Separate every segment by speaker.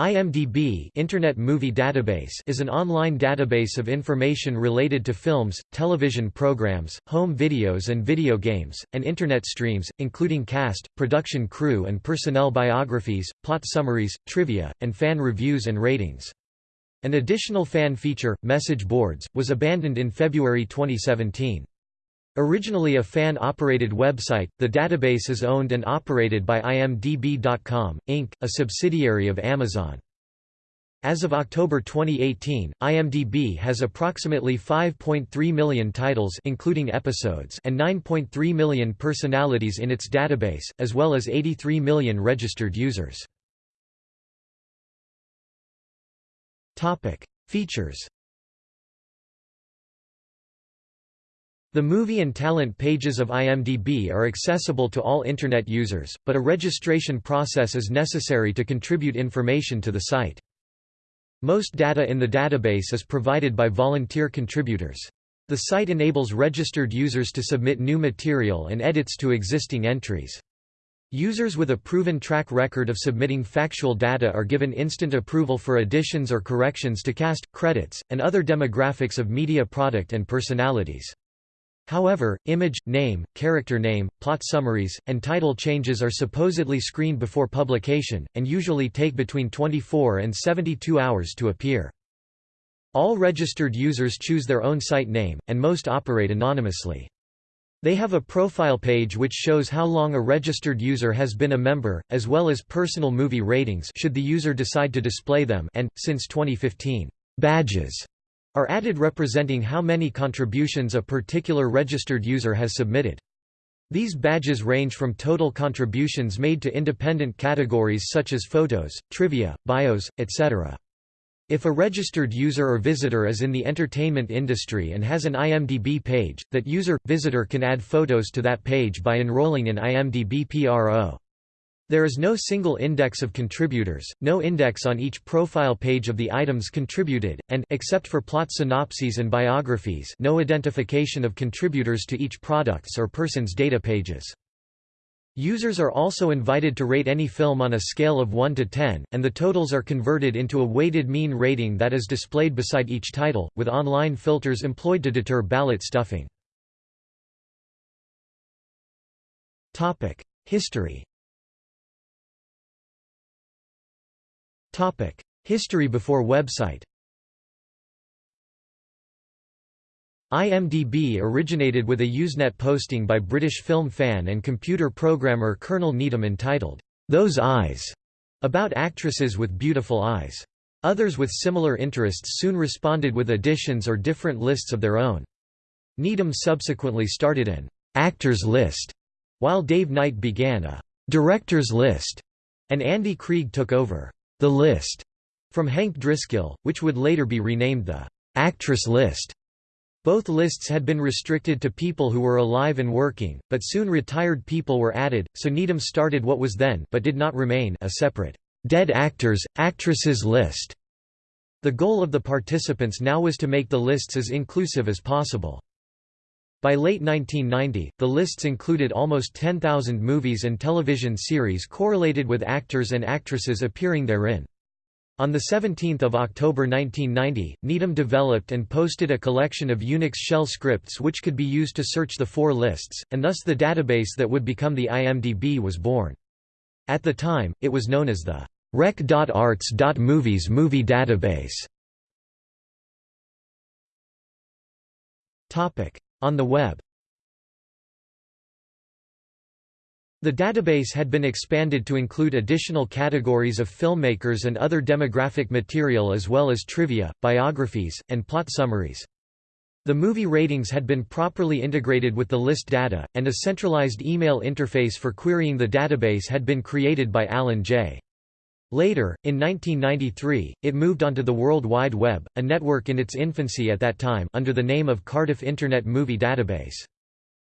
Speaker 1: IMDb Internet Movie Database is an online database of information related to films, television programs, home videos and video games, and Internet streams, including cast, production crew and personnel biographies, plot summaries, trivia, and fan reviews and ratings. An additional fan feature, Message Boards, was abandoned in February 2017. Originally a fan-operated website, the database is owned and operated by IMDb.com, Inc., a subsidiary of Amazon. As of October 2018, IMDb has approximately 5.3 million titles including episodes and 9.3 million personalities in its database, as well as 83 million registered users. Features The movie and talent pages of IMDb are accessible to all Internet users, but a registration process is necessary to contribute information to the site. Most data in the database is provided by volunteer contributors. The site enables registered users to submit new material and edits to existing entries. Users with a proven track record of submitting factual data are given instant approval for additions or corrections to cast, credits, and other demographics of media product and personalities. However, image, name, character name, plot summaries, and title changes are supposedly screened before publication, and usually take between 24 and 72 hours to appear. All registered users choose their own site name, and most operate anonymously. They have a profile page which shows how long a registered user has been a member, as well as personal movie ratings should the user decide to display them and, since 2015, badges are added representing how many contributions a particular registered user has submitted. These badges range from total contributions made to independent categories such as photos, trivia, bios, etc. If a registered user or visitor is in the entertainment industry and has an IMDb page, that user-visitor can add photos to that page by enrolling in IMDb PRO. There is no single index of contributors, no index on each profile page of the items contributed, and except for plot synopses and biographies no identification of contributors to each product's or person's data pages. Users are also invited to rate any film on a scale of 1 to 10, and the totals are converted into a weighted mean rating that is displayed beside each title, with online filters employed to deter ballot stuffing. History History before website IMDb originated with a Usenet posting by British film fan and computer programmer Colonel Needham entitled, "'Those Eyes' about actresses with beautiful eyes. Others with similar interests soon responded with additions or different lists of their own. Needham subsequently started an "'actors list' while Dave Knight began a "'directors list' and Andy Krieg took over the List from Hank Driscoll, which would later be renamed the Actress List. Both lists had been restricted to people who were alive and working, but soon retired people were added, so Needham started what was then but did not remain a separate Dead Actors, Actresses list. The goal of the participants now was to make the lists as inclusive as possible. By late 1990, the lists included almost 10,000 movies and television series correlated with actors and actresses appearing therein. On 17 October 1990, Needham developed and posted a collection of Unix shell scripts which could be used to search the four lists, and thus the database that would become the IMDb was born. At the time, it was known as the rec.arts.movies movie database. On the web The database had been expanded to include additional categories of filmmakers and other demographic material as well as trivia, biographies, and plot summaries. The movie ratings had been properly integrated with the list data, and a centralized email interface for querying the database had been created by Alan Jay Later, in 1993, it moved onto the World Wide Web, a network in its infancy at that time under the name of Cardiff Internet Movie Database.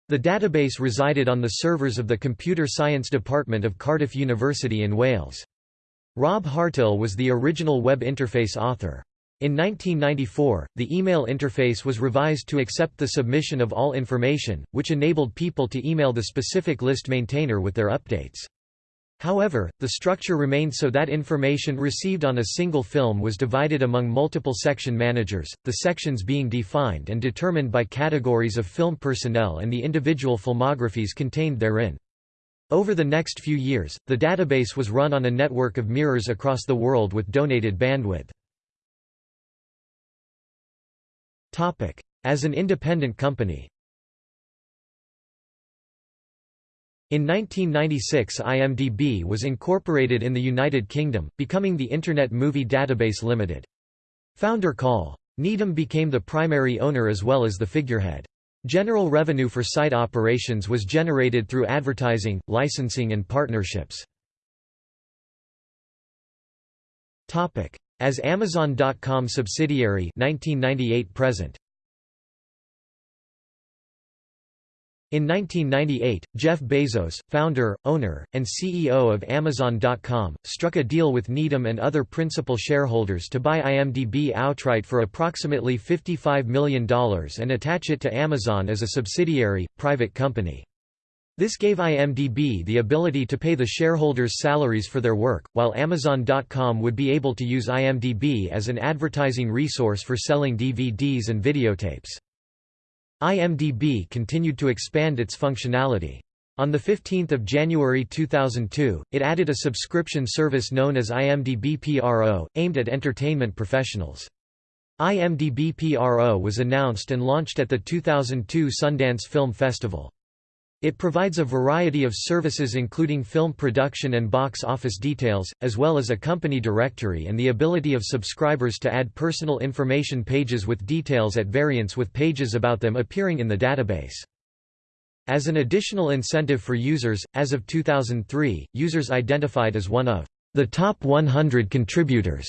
Speaker 1: The database resided on the servers of the Computer Science Department of Cardiff University in Wales. Rob Hartill was the original web interface author. In 1994, the email interface was revised to accept the submission of all information, which enabled people to email the specific list maintainer with their updates. However, the structure remained so that information received on a single film was divided among multiple section managers, the sections being defined and determined by categories of film personnel and the individual filmographies contained therein. Over the next few years, the database was run on a network of mirrors across the world with donated bandwidth. As an independent company In 1996 IMDb was incorporated in the United Kingdom, becoming the Internet Movie Database Limited. Founder Carl Needham became the primary owner as well as the figurehead. General revenue for site operations was generated through advertising, licensing and partnerships. As Amazon.com subsidiary 1998 present In 1998, Jeff Bezos, founder, owner, and CEO of Amazon.com, struck a deal with Needham and other principal shareholders to buy IMDb outright for approximately $55 million and attach it to Amazon as a subsidiary, private company. This gave IMDb the ability to pay the shareholders' salaries for their work, while Amazon.com would be able to use IMDb as an advertising resource for selling DVDs and videotapes. IMDb continued to expand its functionality. On 15 January 2002, it added a subscription service known as IMDb PRO, aimed at entertainment professionals. IMDb PRO was announced and launched at the 2002 Sundance Film Festival. It provides a variety of services including film production and box office details, as well as a company directory and the ability of subscribers to add personal information pages with details at variance with pages about them appearing in the database. As an additional incentive for users, as of 2003, users identified as one of the top 100 contributors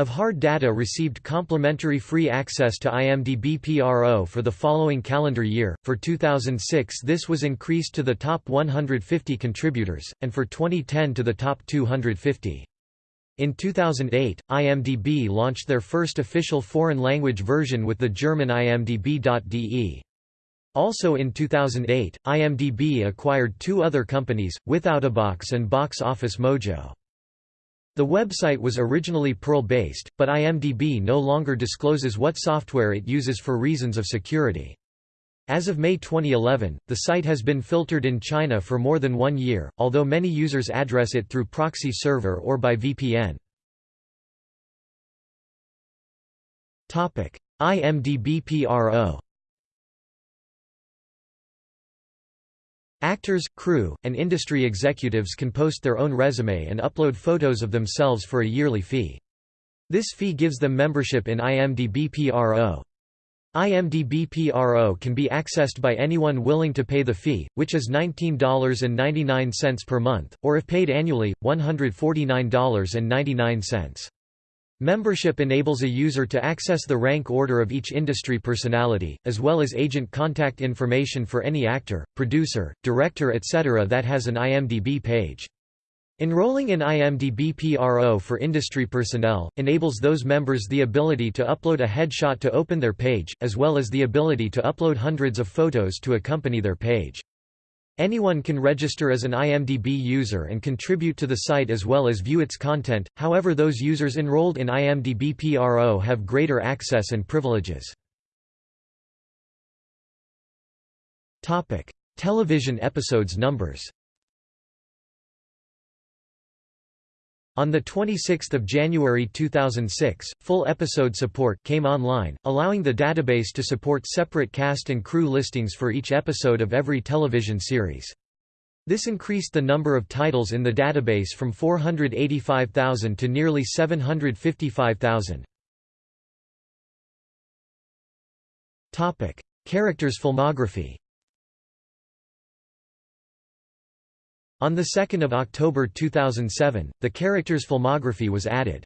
Speaker 1: of hard data received complimentary free access to IMDb PRO for the following calendar year. For 2006, this was increased to the top 150 contributors, and for 2010 to the top 250. In 2008, IMDb launched their first official foreign language version with the German IMDb.de. Also in 2008, IMDb acquired two other companies, Withoutabox and Box Office Mojo. The website was originally Perl-based, but IMDb no longer discloses what software it uses for reasons of security. As of May 2011, the site has been filtered in China for more than one year, although many users address it through proxy server or by VPN. IMDb PRO Actors, crew, and industry executives can post their own resume and upload photos of themselves for a yearly fee. This fee gives them membership in IMDb PRO. IMDb PRO can be accessed by anyone willing to pay the fee, which is $19.99 per month, or if paid annually, $149.99. Membership enables a user to access the rank order of each industry personality, as well as agent contact information for any actor, producer, director etc. that has an IMDb page. Enrolling in IMDb PRO for industry personnel, enables those members the ability to upload a headshot to open their page, as well as the ability to upload hundreds of photos to accompany their page. Anyone can register as an IMDb user and contribute to the site as well as view its content, however those users enrolled in IMDb PRO have greater access and privileges. Television episodes numbers On 26 January 2006, full episode support came online, allowing the database to support separate cast and crew listings for each episode of every television series. This increased the number of titles in the database from 485,000 to nearly 755,000. Characters filmography On 2 October 2007, the character's filmography was added.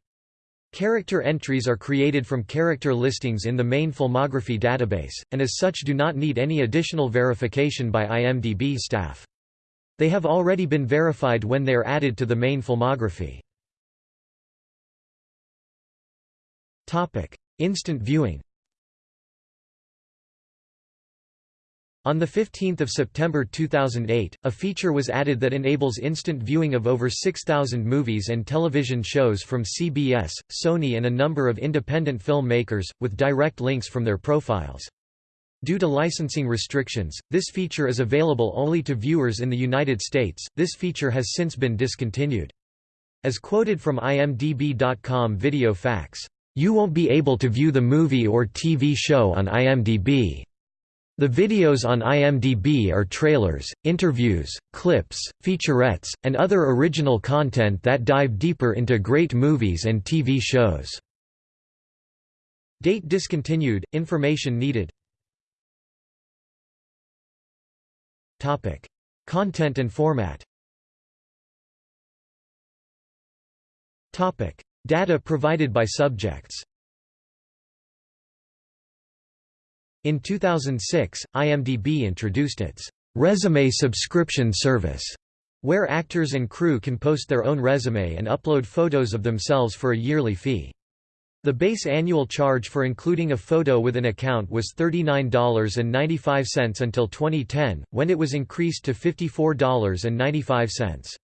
Speaker 1: Character entries are created from character listings in the main filmography database, and as such do not need any additional verification by IMDb staff. They have already been verified when they are added to the main filmography. Instant viewing On 15 September 2008, a feature was added that enables instant viewing of over 6,000 movies and television shows from CBS, Sony and a number of independent filmmakers, with direct links from their profiles. Due to licensing restrictions, this feature is available only to viewers in the United States. This feature has since been discontinued. As quoted from imdb.com video facts, "You won't be able to view the movie or TV show on IMDb." The videos on IMDb are trailers, interviews, clips, featurettes, and other original content that dive deeper into great movies and TV shows. Date discontinued, information needed Topic. Content and format Topic. Data provided by subjects In 2006, IMDb introduced its resume subscription service, where actors and crew can post their own resume and upload photos of themselves for a yearly fee. The base annual charge for including a photo with an account was $39.95 until 2010, when it was increased to $54.95.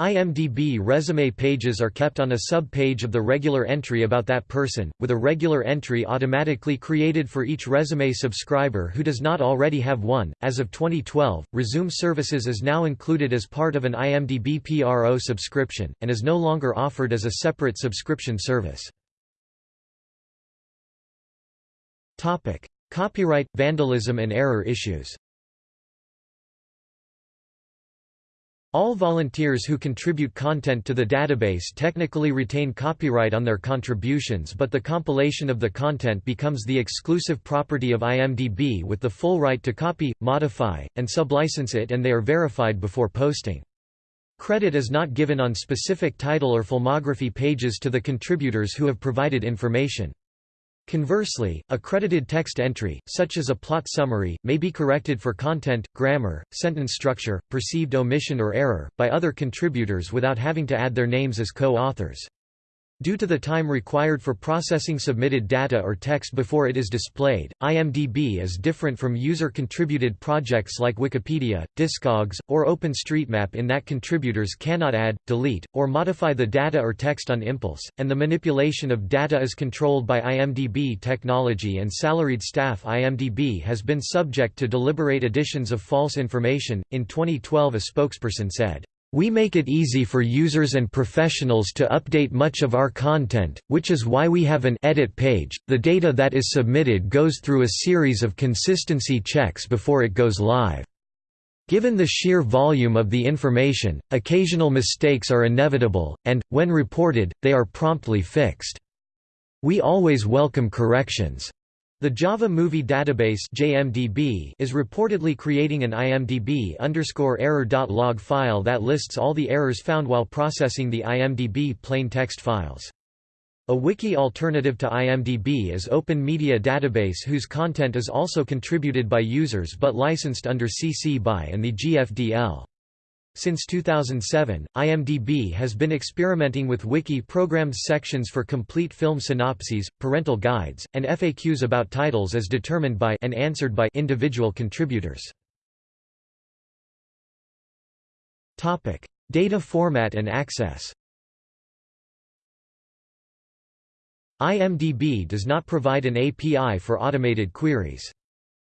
Speaker 1: IMDb resume pages are kept on a sub-page of the regular entry about that person, with a regular entry automatically created for each resume subscriber who does not already have one. As of 2012, Resume Services is now included as part of an IMDb PRO subscription, and is no longer offered as a separate subscription service. Copyright, vandalism and error issues All volunteers who contribute content to the database technically retain copyright on their contributions but the compilation of the content becomes the exclusive property of IMDb with the full right to copy, modify, and sublicense it and they are verified before posting. Credit is not given on specific title or filmography pages to the contributors who have provided information. Conversely, a credited text entry, such as a plot summary, may be corrected for content, grammar, sentence structure, perceived omission or error, by other contributors without having to add their names as co-authors. Due to the time required for processing submitted data or text before it is displayed, IMDb is different from user-contributed projects like Wikipedia, Discogs, or OpenStreetMap in that contributors cannot add, delete, or modify the data or text on impulse, and the manipulation of data is controlled by IMDb technology and salaried staff. IMDb has been subject to deliberate additions of false information. In 2012, a spokesperson said, we make it easy for users and professionals to update much of our content, which is why we have an edit page. The data that is submitted goes through a series of consistency checks before it goes live. Given the sheer volume of the information, occasional mistakes are inevitable, and, when reported, they are promptly fixed. We always welcome corrections. The Java Movie Database (JMDB) is reportedly creating an IMDb error.log file that lists all the errors found while processing the IMDb plain text files. A wiki alternative to IMDb is Open Media Database whose content is also contributed by users but licensed under CC BY and the GFDL. Since 2007, IMDb has been experimenting with wiki-programmed sections for complete film synopses, parental guides, and FAQs about titles as determined by and answered by individual contributors. Topic: Data format and access. IMDb does not provide an API for automated queries.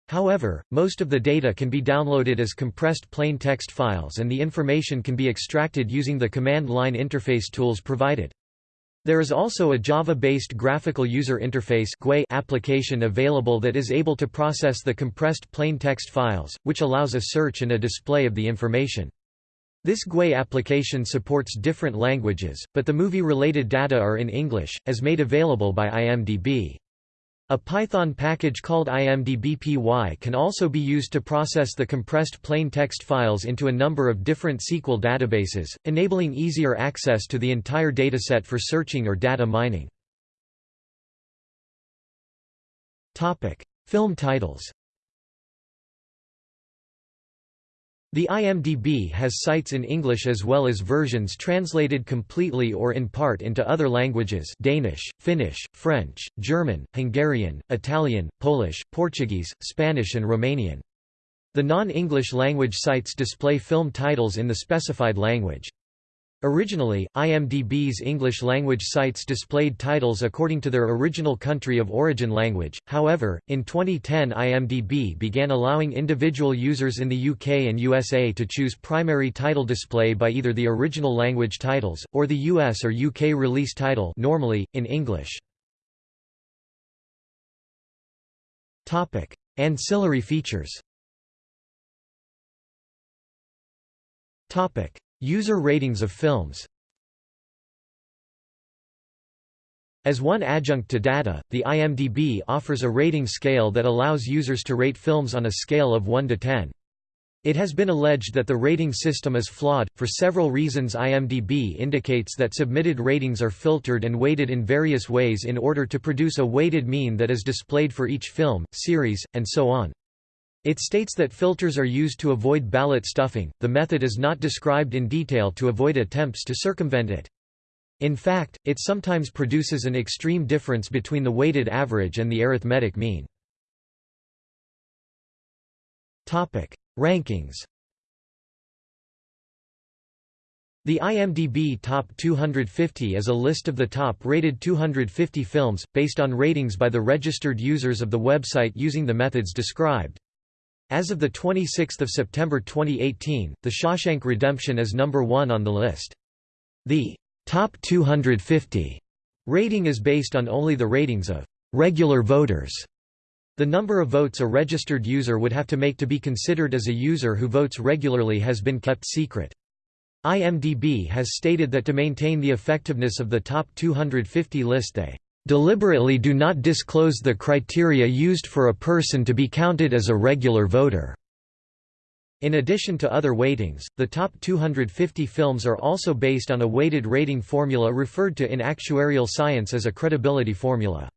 Speaker 1: However, most of the data can be downloaded as compressed plain text files and the information can be extracted using the command line interface tools provided. There is also a Java-based graphical user interface application available that is able to process the compressed plain text files, which allows a search and a display of the information. This GUI application supports different languages, but the movie-related data are in English, as made available by IMDb. A Python package called imdbpy can also be used to process the compressed plain text files into a number of different SQL databases, enabling easier access to the entire dataset for searching or data mining. Film titles The IMDb has sites in English as well as versions translated completely or in part into other languages Danish, Finnish, French, German, Hungarian, Italian, Polish, Portuguese, Spanish and Romanian. The non-English language sites display film titles in the specified language. Originally, IMDb's English-language sites displayed titles according to their original country of origin language, however, in 2010 IMDb began allowing individual users in the UK and USA to choose primary title display by either the original language titles, or the US or UK release title normally, in English. Ancillary features User ratings of films As one adjunct to data, the IMDb offers a rating scale that allows users to rate films on a scale of 1 to 10. It has been alleged that the rating system is flawed, for several reasons IMDb indicates that submitted ratings are filtered and weighted in various ways in order to produce a weighted mean that is displayed for each film, series, and so on. It states that filters are used to avoid ballot stuffing, the method is not described in detail to avoid attempts to circumvent it. In fact, it sometimes produces an extreme difference between the weighted average and the arithmetic mean. Topic. Rankings The IMDb Top 250 is a list of the top-rated 250 films, based on ratings by the registered users of the website using the methods described. As of 26 September 2018, The Shawshank Redemption is number one on the list. The top 250 rating is based on only the ratings of regular voters. The number of votes a registered user would have to make to be considered as a user who votes regularly has been kept secret. IMDb has stated that to maintain the effectiveness of the top 250 list they deliberately do not disclose the criteria used for a person to be counted as a regular voter. In addition to other weightings, the top 250 films are also based on a weighted rating formula referred to in actuarial science as a credibility formula.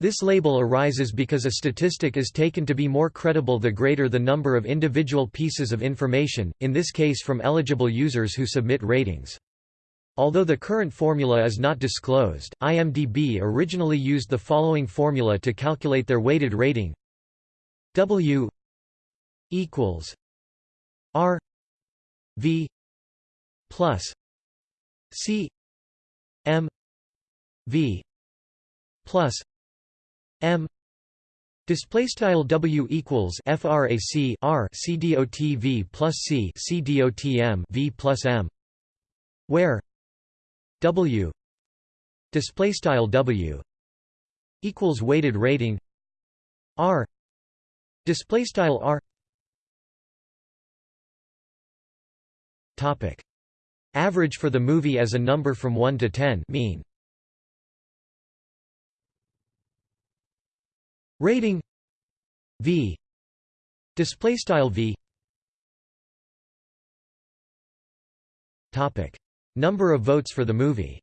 Speaker 1: This label arises because a statistic is taken to be more credible the greater the number of individual pieces of information, in this case from eligible users who submit ratings. Although the current formula is not disclosed, IMDb originally used the following formula to calculate their weighted rating. W equals R V plus C M V plus M. Display style W equals frac R C D O T V plus C C D O T M V plus M, where W display style W equals weighted rating R display style R topic average for the movie as a number from 1 to 10 mean rating V display style V topic Number of votes for the movie.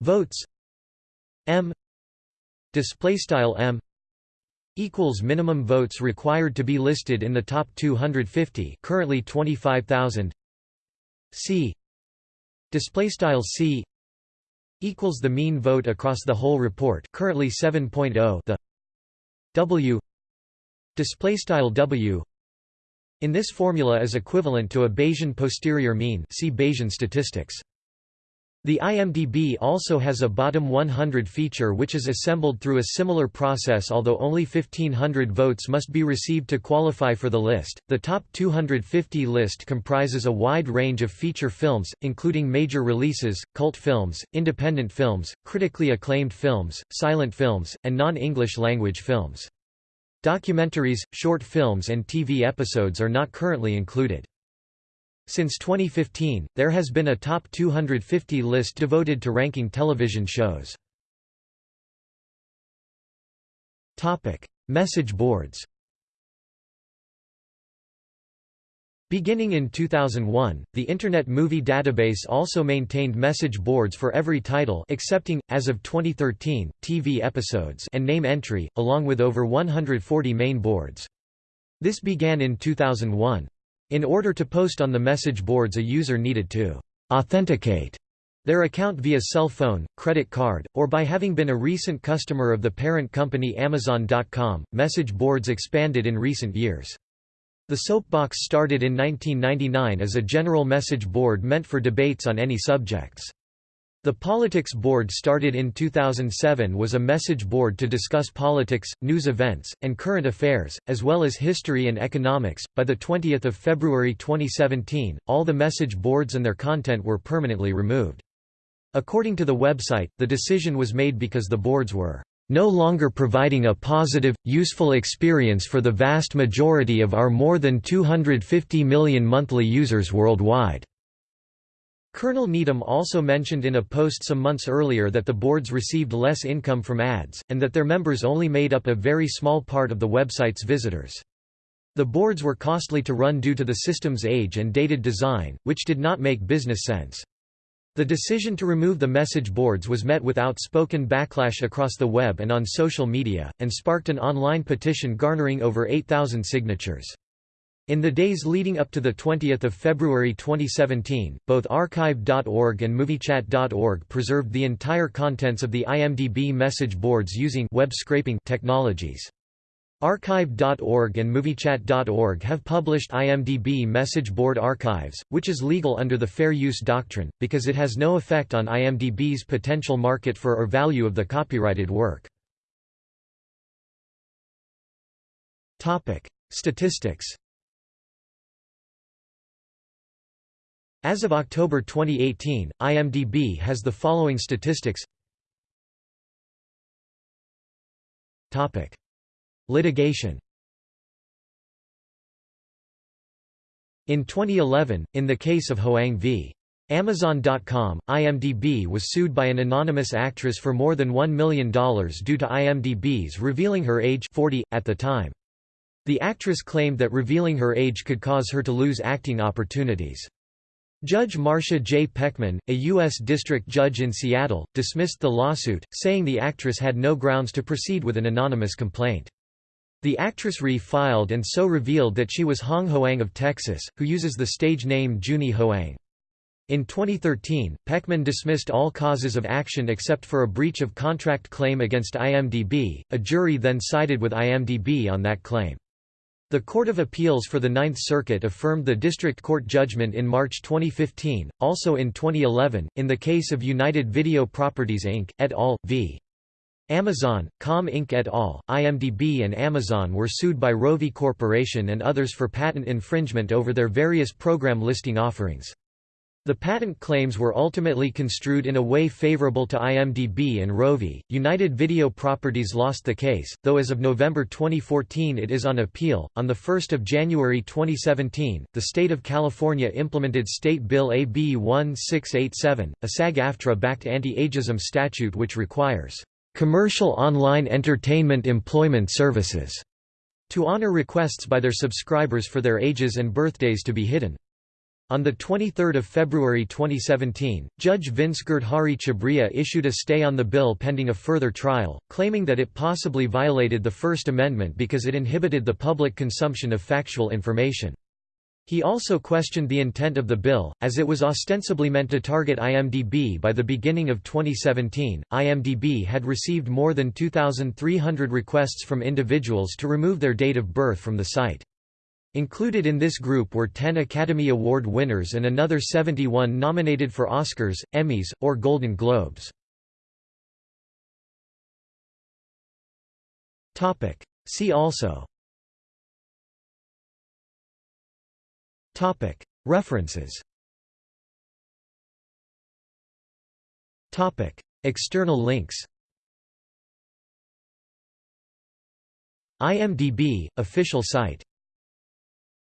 Speaker 1: Votes. M. Display style M. equals minimum votes required to be listed in the top 250 currently 25000 C. Display style C equals the mean vote across the whole report currently 7.0 the W. Display style W in this formula is equivalent to a Bayesian posterior mean see Bayesian statistics. The IMDb also has a bottom 100 feature which is assembled through a similar process although only 1500 votes must be received to qualify for the list. The top 250 list comprises a wide range of feature films, including major releases, cult films, independent films, critically acclaimed films, silent films, and non-English language films. Documentaries, short films and TV episodes are not currently included. Since 2015, there has been a top 250 list devoted to ranking television shows. Topic: Message boards Beginning in 2001, the Internet Movie Database also maintained message boards for every title excepting, as of 2013, TV episodes and name entry, along with over 140 main boards. This began in 2001. In order to post on the message boards a user needed to «authenticate» their account via cell phone, credit card, or by having been a recent customer of the parent company Amazon.com. Message boards expanded in recent years. The Soapbox started in 1999 as a general message board meant for debates on any subjects. The Politics Board started in 2007 was a message board to discuss politics, news events, and current affairs, as well as history and economics. By the 20th of February 2017, all the message boards and their content were permanently removed. According to the website, the decision was made because the boards were no longer providing a positive, useful experience for the vast majority of our more than 250 million monthly users worldwide. Colonel Needham also mentioned in a post some months earlier that the boards received less income from ads, and that their members only made up a very small part of the website's visitors. The boards were costly to run due to the system's age and dated design, which did not make business sense. The decision to remove the message boards was met with outspoken backlash across the web and on social media, and sparked an online petition garnering over 8,000 signatures. In the days leading up to 20 February 2017, both archive.org and moviechat.org preserved the entire contents of the IMDb message boards using web scraping technologies. Archive.org and MovieChat.org have published IMDb message board archives, which is legal under the Fair Use Doctrine, because it has no effect on IMDb's potential market for or value of the copyrighted work. Statistics As of October 2018, IMDb has the following statistics Litigation In 2011, in the case of Hoang v. Amazon.com, IMDb was sued by an anonymous actress for more than $1 million due to IMDb's revealing her age 40, at the time. The actress claimed that revealing her age could cause her to lose acting opportunities. Judge Marsha J. Pechman, a U.S. District Judge in Seattle, dismissed the lawsuit, saying the actress had no grounds to proceed with an anonymous complaint. The actress re-filed and so revealed that she was Hong Hoang of Texas, who uses the stage name Junie Hoang. In 2013, Pechman dismissed all causes of action except for a breach of contract claim against IMDb. A jury then sided with IMDb on that claim. The Court of Appeals for the Ninth Circuit affirmed the district court judgment in March 2015. Also in 2011, in the case of United Video Properties Inc. et al. v. Amazon, Com Inc. et al., IMDb and Amazon were sued by Rovi Corporation and others for patent infringement over their various program listing offerings. The patent claims were ultimately construed in a way favorable to IMDb and Rovi. United Video Properties lost the case, though as of November 2014 it is on appeal. On the 1st of January 2017, the state of California implemented State Bill AB 1687, a SAG-AFTRA-backed anti-ageism statute which requires commercial online entertainment employment services to honor requests by their subscribers for their ages and birthdays to be hidden. On 23 February 2017, Judge Vince Girdhari Chhabria issued a stay on the bill pending a further trial, claiming that it possibly violated the First Amendment because it inhibited the public consumption of factual information. He also questioned the intent of the bill, as it was ostensibly meant to target IMDb. By the beginning of 2017, IMDb had received more than 2,300 requests from individuals to remove their date of birth from the site. Included in this group were 10 Academy Award winners and another 71 nominated for Oscars, Emmys, or Golden Globes. See also References. External links. IMDb, official site